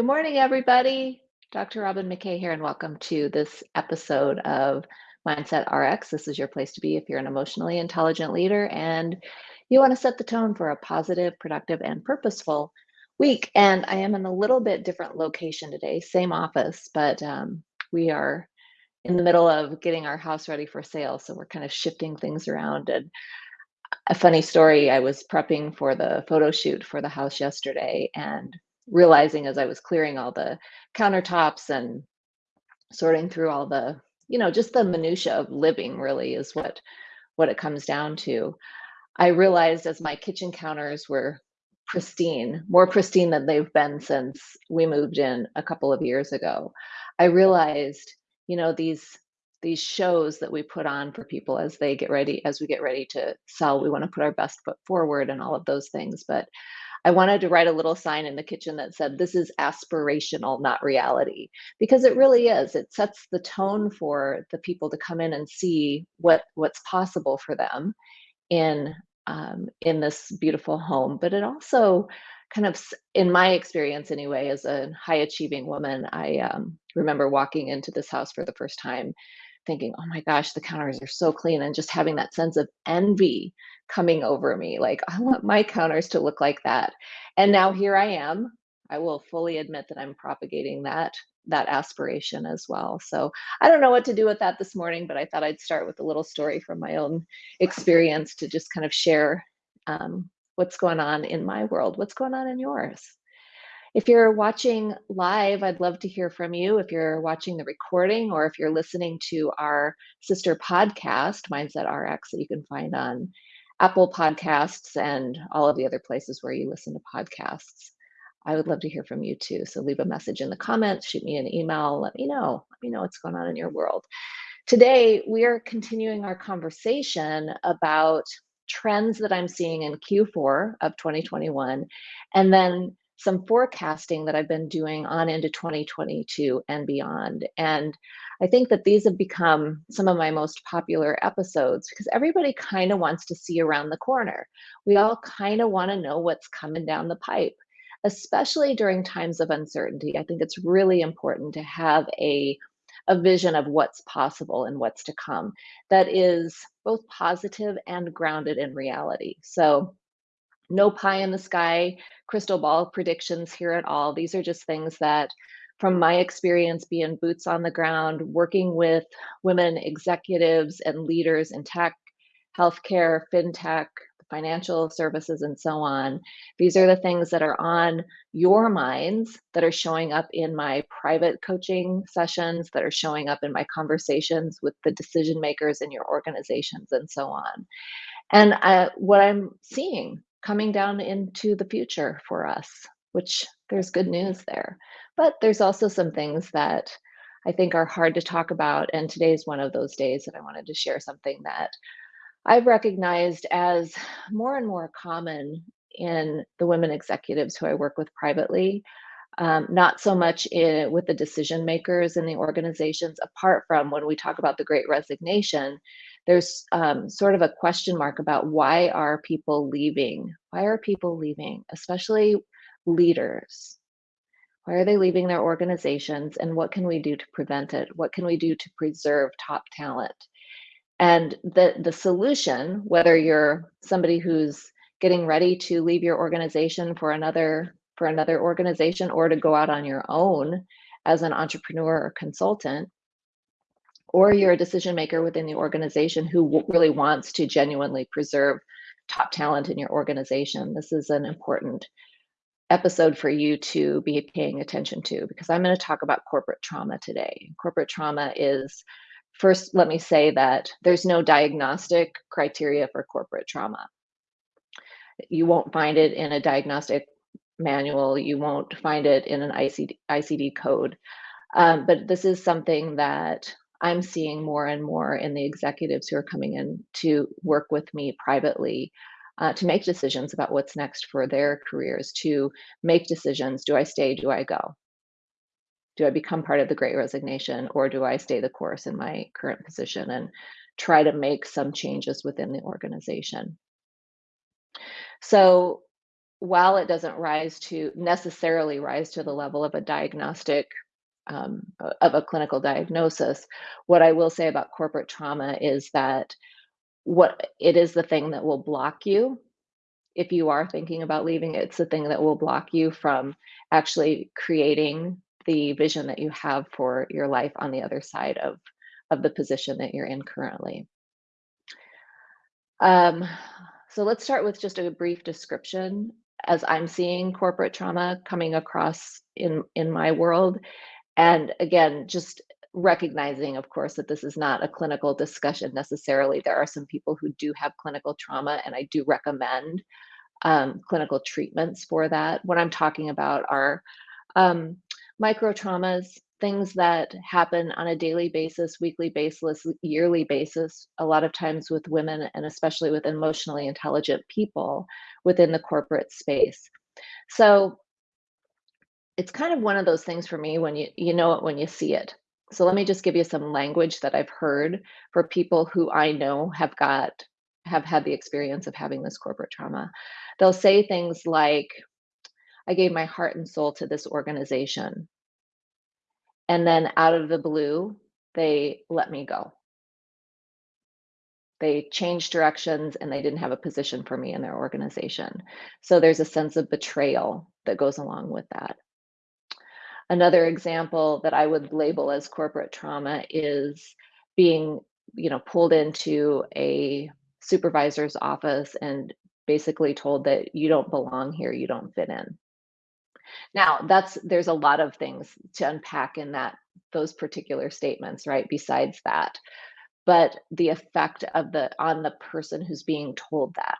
Good morning, everybody. Dr. Robin McKay here, and welcome to this episode of Mindset RX. This is your place to be if you're an emotionally intelligent leader and you want to set the tone for a positive, productive, and purposeful week. And I am in a little bit different location today, same office, but um, we are in the middle of getting our house ready for sale. So we're kind of shifting things around. And a funny story I was prepping for the photo shoot for the house yesterday and realizing as I was clearing all the countertops and sorting through all the, you know, just the minutia of living really is what what it comes down to. I realized as my kitchen counters were pristine, more pristine than they've been since we moved in a couple of years ago. I realized, you know, these these shows that we put on for people as they get ready as we get ready to sell we want to put our best foot forward and all of those things but I wanted to write a little sign in the kitchen that said, This is aspirational, not reality, because it really is. It sets the tone for the people to come in and see what what's possible for them in um, in this beautiful home. But it also kind of, in my experience anyway, as a high achieving woman, I um, remember walking into this house for the first time thinking, oh my gosh, the counters are so clean, and just having that sense of envy coming over me. Like, I want my counters to look like that. And now here I am. I will fully admit that I'm propagating that that aspiration as well. So I don't know what to do with that this morning, but I thought I'd start with a little story from my own experience to just kind of share um, what's going on in my world, what's going on in yours. If you're watching live, I'd love to hear from you. If you're watching the recording or if you're listening to our sister podcast, Mindset RX, that you can find on Apple Podcasts and all of the other places where you listen to podcasts. I would love to hear from you too. So leave a message in the comments, shoot me an email, let me know. Let me know what's going on in your world. Today, we are continuing our conversation about trends that I'm seeing in Q4 of 2021 and then some forecasting that I've been doing on into 2022 and beyond. And I think that these have become some of my most popular episodes because everybody kind of wants to see around the corner. We all kind of want to know what's coming down the pipe, especially during times of uncertainty. I think it's really important to have a a vision of what's possible and what's to come that is both positive and grounded in reality. So no pie in the sky crystal ball predictions here at all. These are just things that, from my experience being boots on the ground, working with women executives and leaders in tech, healthcare, fintech, financial services, and so on. These are the things that are on your minds that are showing up in my private coaching sessions, that are showing up in my conversations with the decision makers in your organizations, and so on. And uh, what I'm seeing coming down into the future for us, which there's good news there. But there's also some things that I think are hard to talk about. And today's one of those days that I wanted to share something that I've recognized as more and more common in the women executives who I work with privately. Um, not so much in, with the decision makers in the organizations, apart from when we talk about the great resignation, there's um, sort of a question mark about why are people leaving? Why are people leaving, especially leaders? Why are they leaving their organizations and what can we do to prevent it? What can we do to preserve top talent? And the, the solution, whether you're somebody who's getting ready to leave your organization for another for another organization or to go out on your own as an entrepreneur or consultant, or you're a decision maker within the organization who really wants to genuinely preserve top talent in your organization, this is an important episode for you to be paying attention to because I'm going to talk about corporate trauma today. Corporate trauma is first, let me say that there's no diagnostic criteria for corporate trauma. You won't find it in a diagnostic manual, you won't find it in an ICD, ICD code. Um, but this is something that I'm seeing more and more in the executives who are coming in to work with me privately uh, to make decisions about what's next for their careers, to make decisions do I stay, do I go? Do I become part of the great resignation, or do I stay the course in my current position and try to make some changes within the organization? So, while it doesn't rise to necessarily rise to the level of a diagnostic um, of a clinical diagnosis, what I will say about corporate trauma is that what it is the thing that will block you if you are thinking about leaving. It's the thing that will block you from actually creating the vision that you have for your life on the other side of of the position that you're in currently. Um, so let's start with just a brief description. As i'm seeing corporate trauma coming across in in my world and again just recognizing, of course, that this is not a clinical discussion necessarily. There are some people who do have clinical trauma, and I do recommend um, clinical treatments for that. What I'm talking about are um, micro traumas, things that happen on a daily basis, weekly basis, yearly basis, a lot of times with women and especially with emotionally intelligent people within the corporate space. So it's kind of one of those things for me when you you know it when you see it. So let me just give you some language that I've heard for people who I know have got have had the experience of having this corporate trauma. They'll say things like, I gave my heart and soul to this organization. And then out of the blue, they let me go. They changed directions and they didn't have a position for me in their organization. So there's a sense of betrayal that goes along with that. Another example that I would label as corporate trauma is being, you know, pulled into a supervisor's office and basically told that you don't belong here, you don't fit in. Now, that's there's a lot of things to unpack in that those particular statements, right? Besides that, but the effect of the on the person who's being told that,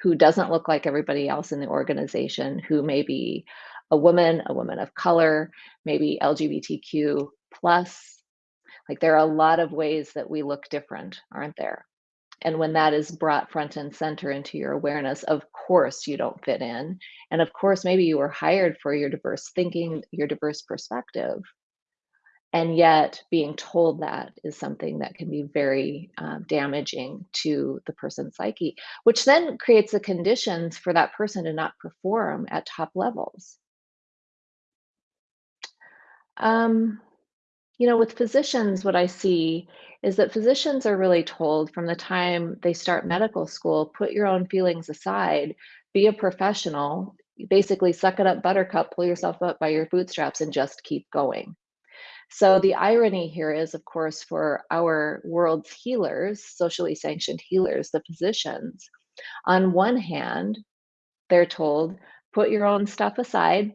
who doesn't look like everybody else in the organization, who may be a woman, a woman of color, maybe LGBTQ plus. Like there are a lot of ways that we look different, aren't there? And when that is brought front and center into your awareness, of course you don't fit in. And of course, maybe you were hired for your diverse thinking, your diverse perspective. And yet, being told that is something that can be very uh, damaging to the person's psyche, which then creates the conditions for that person to not perform at top levels. Um, you know, with physicians, what I see is that physicians are really told from the time they start medical school put your own feelings aside, be a professional, basically suck it up, buttercup, pull yourself up by your bootstraps, and just keep going. So, the irony here is, of course, for our world's healers, socially sanctioned healers, the physicians, on one hand, they're told, put your own stuff aside,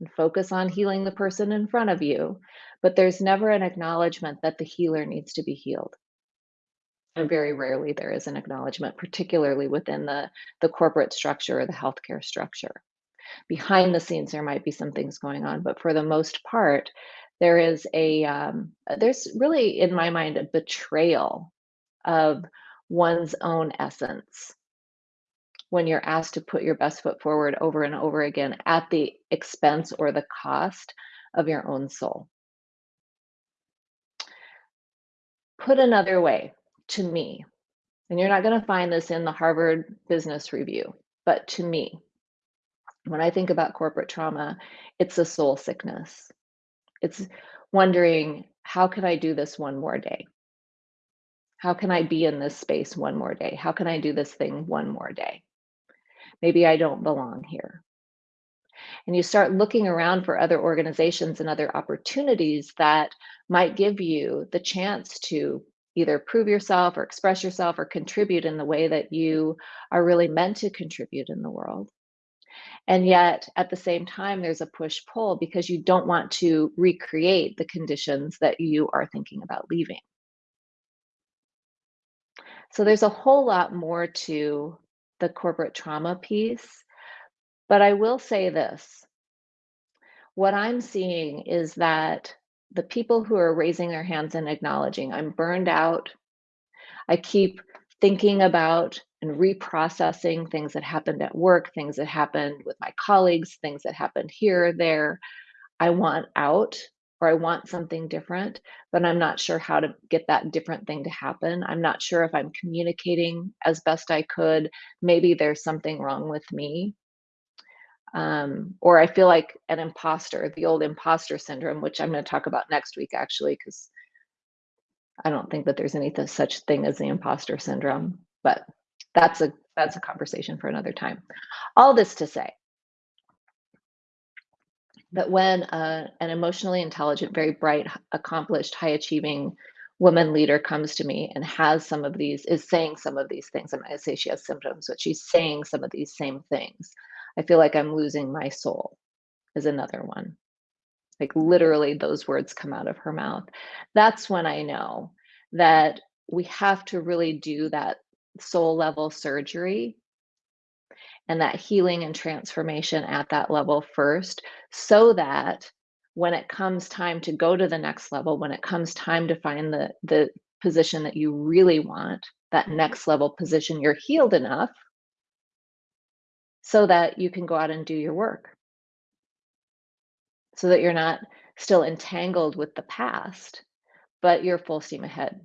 and focus on healing the person in front of you. But there's never an acknowledgement that the healer needs to be healed. And very rarely there is an acknowledgement, particularly within the, the corporate structure or the healthcare structure. Behind the scenes, there might be some things going on, but for the most part, there is a um, there's really, in my mind, a betrayal of one's own essence when you're asked to put your best foot forward over and over again at the expense or the cost of your own soul. Put another way, to me, and you're not going to find this in the Harvard Business Review, but to me, when I think about corporate trauma, it's a soul sickness. It's wondering, how can I do this one more day? How can I be in this space one more day? How can I do this thing one more day? Maybe I don't belong here. And you start looking around for other organizations and other opportunities that might give you the chance to either prove yourself or express yourself or contribute in the way that you are really meant to contribute in the world. And yet, at the same time, there's a push pull because you don't want to recreate the conditions that you are thinking about leaving. So, there's a whole lot more to the corporate trauma piece. But I will say this what I'm seeing is that the people who are raising their hands and acknowledging, I'm burned out. I keep thinking about and reprocessing things that happened at work, things that happened with my colleagues, things that happened here, there. I want out or I want something different, but I'm not sure how to get that different thing to happen. I'm not sure if I'm communicating as best I could. Maybe there's something wrong with me. um, or I feel like an imposter, the old imposter syndrome, which I'm going to talk about next week, actually, because I don't think that there's any such thing as the imposter syndrome, but that's a that's a conversation for another time. All this to say that when uh, an emotionally intelligent, very bright, accomplished, high achieving woman leader comes to me and has some of these, is saying some of these things, going to say she has symptoms, but she's saying some of these same things. I feel like I'm losing my soul, is another one. Like literally, those words come out of her mouth. That's when I know that we have to really do that soul level surgery and that healing and transformation at that level first so that when it comes time to go to the next level when it comes time to find the the position that you really want that mm-hmm. next level position you're healed enough so that you can go out and do your work. So that you're not still entangled with the past but you're full steam ahead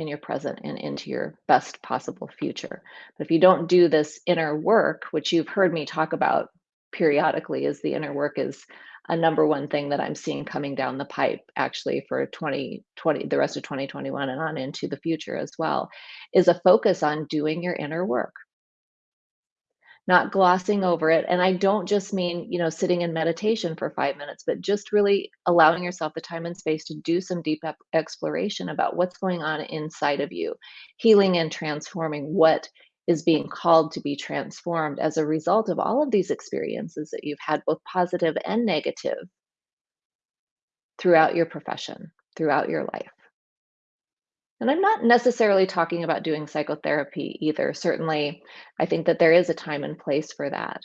in your present and into your best possible future. But if you don't do this inner work, which you've heard me talk about periodically, is the inner work is a number one thing that I'm seeing coming down the pipe actually for 2020, the rest of 2021 and on into the future as well, is a focus on doing your inner work not glossing over it. And I don't just mean, you know, sitting in meditation for five minutes, but just really allowing yourself the time and space to do some deep exploration about what's going on inside of you, healing and transforming what is being called to be transformed as a result of all of these experiences that you've had, both positive and negative, throughout your profession, throughout your life. And I'm not necessarily talking about doing psychotherapy either. Certainly, I think that there is a time and place for that.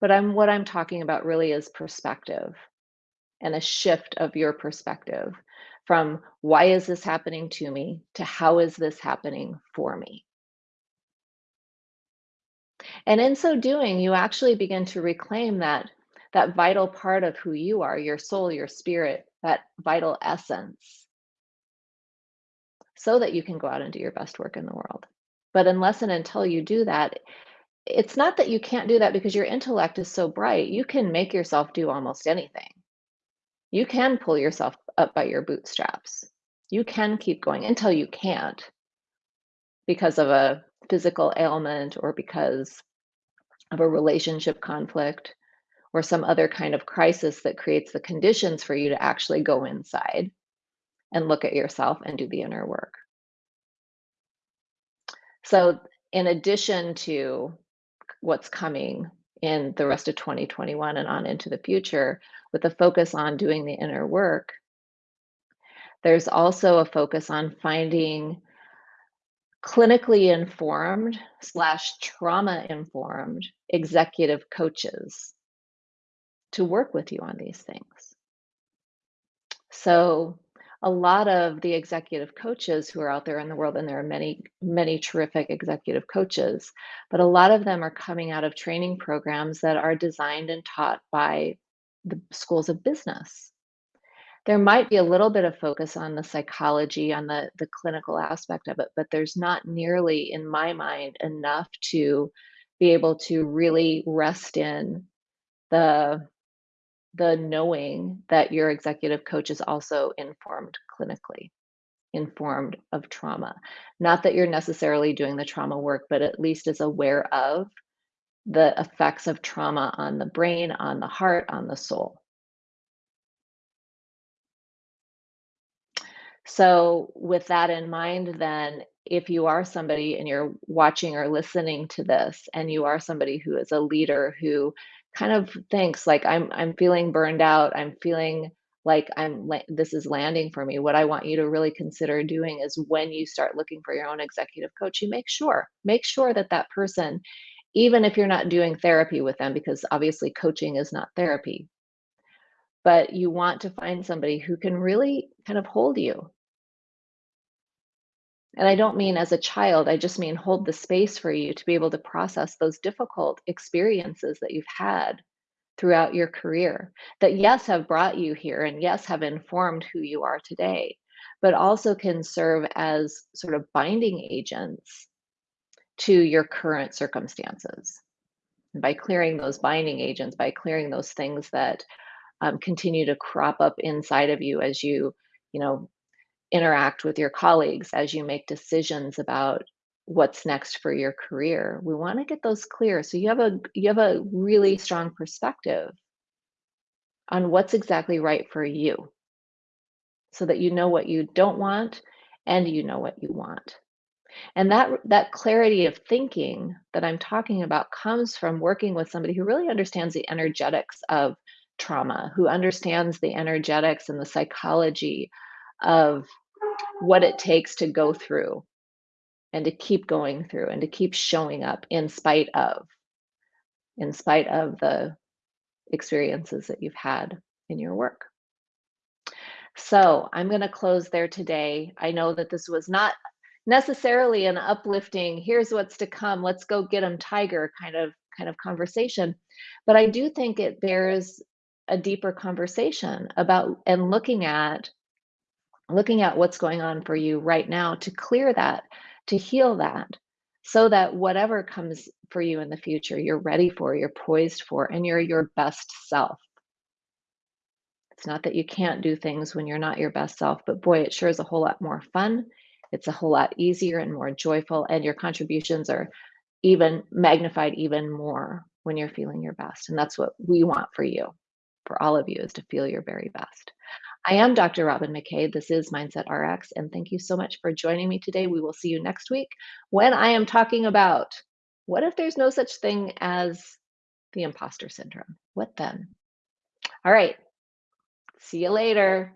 But I'm what I'm talking about really is perspective and a shift of your perspective from why is this happening to me to how is this happening for me. And in so doing, you actually begin to reclaim that that vital part of who you are, your soul, your spirit, that vital essence so that you can go out and do your best work in the world. But unless and until you do that, it's not that you can't do that because your intellect is so bright. You can make yourself do almost anything. You can pull yourself up by your bootstraps. You can keep going until you can't because of a physical ailment or because of a relationship conflict or some other kind of crisis that creates the conditions for you to actually go inside and look at yourself and do the inner work. So, in addition to what's coming in the rest of 2021 and on into the future, with a focus on doing the inner work, there's also a focus on finding clinically informed slash trauma informed executive coaches to work with you on these things. So a lot of the executive coaches who are out there in the world, and there are many, many terrific executive coaches, but a lot of them are coming out of training programs that are designed and taught by the schools of business. There might be a little bit of focus on the psychology, on the, the clinical aspect of it, but there's not nearly, in my mind, enough to be able to really rest in the the knowing that your executive coach is also informed clinically, informed of trauma. Not that you're necessarily doing the trauma work, but at least is aware of the effects of trauma on the brain, on the heart, on the soul. So, with that in mind, then, if you are somebody and you're watching or listening to this, and you are somebody who is a leader who kind of thinks like I'm I'm feeling burned out. I'm feeling like I'm this is landing for me. What I want you to really consider doing is when you start looking for your own executive coach, you make sure make sure that that person even if you're not doing therapy with them because obviously coaching is not therapy. But you want to find somebody who can really kind of hold you and I don't mean as a child, I just mean hold the space for you to be able to process those difficult experiences that you've had throughout your career that, yes, have brought you here and, yes, have informed who you are today, but also can serve as sort of binding agents to your current circumstances. And by clearing those binding agents, by clearing those things that um, continue to crop up inside of you as you, you know, interact with your colleagues, as you make decisions about what's next for your career. We want to get those clear so you have a you have a really strong perspective on what's exactly right for you so that you know what you don't want and you know what you want. And that that clarity of thinking that I'm talking about comes from working with somebody who really understands the energetics of trauma, who understands the energetics and the psychology of what it takes to go through and to keep going through and to keep showing up in spite of in spite of the experiences that you've had in your work. So I'm going to close there today. I know that this was not necessarily an uplifting, here's what's to come, let's go get them tiger kind of kind of conversation. But I do think it bears a deeper conversation about and looking at looking at what's going on for you right now to clear that, to heal that, so that whatever comes for you in the future, you're ready for, you're poised for, and you're your best self. It's not that you can't do things when you're not your best self, but boy, it sure is a whole lot more fun. It's a whole lot easier and more joyful, and your contributions are even magnified even more when you're feeling your best. And that's what we want for you, for all of you, is to feel your very best. I am Dr. Robin McKay. This is Mindset RX, and thank you so much for joining me today. We will see you next week when I am talking about what if there's no such thing as the imposter syndrome? What then? All right. See you later.